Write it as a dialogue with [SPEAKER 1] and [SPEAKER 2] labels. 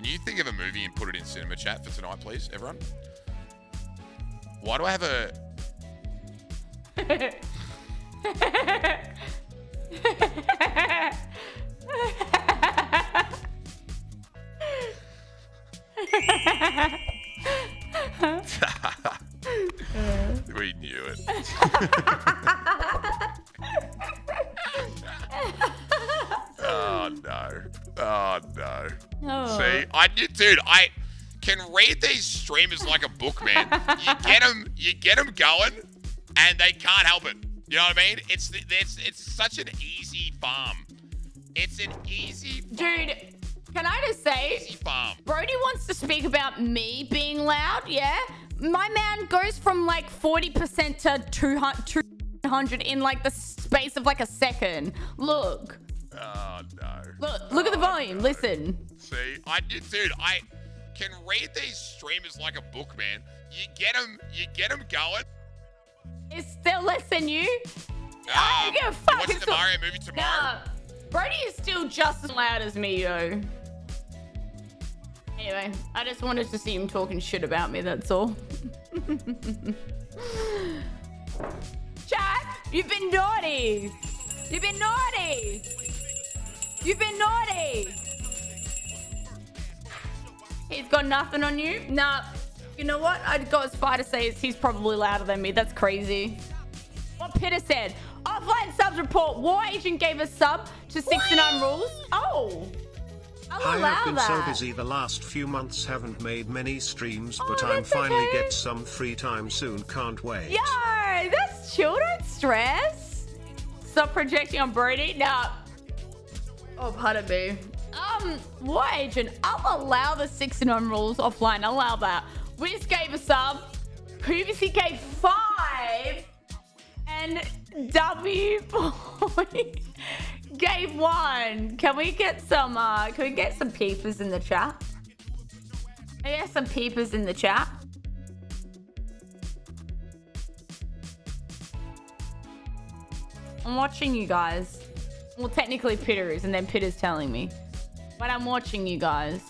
[SPEAKER 1] Can you think of a movie and put it in cinema chat for tonight, please, everyone? Why do I have a. we knew it. no. Oh no.
[SPEAKER 2] Oh.
[SPEAKER 1] See, I dude, I can read these streamers like a book, man. you get them, you get them going, and they can't help it. You know what I mean? It's it's it's such an easy farm. It's an easy farm.
[SPEAKER 2] Dude, can I just say,
[SPEAKER 1] Easy farm.
[SPEAKER 2] Brody wants to speak about me being loud, yeah? My man goes from like 40% to 200 200 in like the space of like a second. Look.
[SPEAKER 1] Oh no.
[SPEAKER 2] Look, look at the
[SPEAKER 1] Oh,
[SPEAKER 2] volume.
[SPEAKER 1] no.
[SPEAKER 2] Listen.
[SPEAKER 1] See, I dude, I can read these streamers like a book, man. You get them, you get them going.
[SPEAKER 2] It's still less than you. I
[SPEAKER 1] Um,
[SPEAKER 2] don't give a fuck.
[SPEAKER 1] watching the
[SPEAKER 2] still-
[SPEAKER 1] Mario movie tomorrow?
[SPEAKER 2] Nah. Brody is still just as loud as me, yo. Anyway, I just wanted to see him talking shit about me, that's all. Chat, you've been naughty. You've been naughty. You've been naughty. He's got nothing on you? Nah. You know what? I'd go as far to say is he's probably louder than me. That's crazy. What Pitter said. Offline subs report. War agent gave a sub to 69 rules. Oh. I'll
[SPEAKER 3] I have been
[SPEAKER 2] that.
[SPEAKER 3] so busy the last few months haven't made many streams, oh, but
[SPEAKER 2] Oh,
[SPEAKER 3] I'm finally
[SPEAKER 2] okay.
[SPEAKER 3] get some free time soon, can't wait.
[SPEAKER 2] Yo, that's chill. Don't stress. Stop projecting on Brody. Nah. Oh, pardon me. Um, War Agent, I'll allow the 69 rules offline. I'll allow that. Wiz gave a sub. Previously gave five. And W gave one. Can we get some, uh, can we get some peepers in the chat? I get some peepers in the chat. I'm watching you guys. Well, technically Pitter is, and then Pitter's telling me. But I'm watching you guys.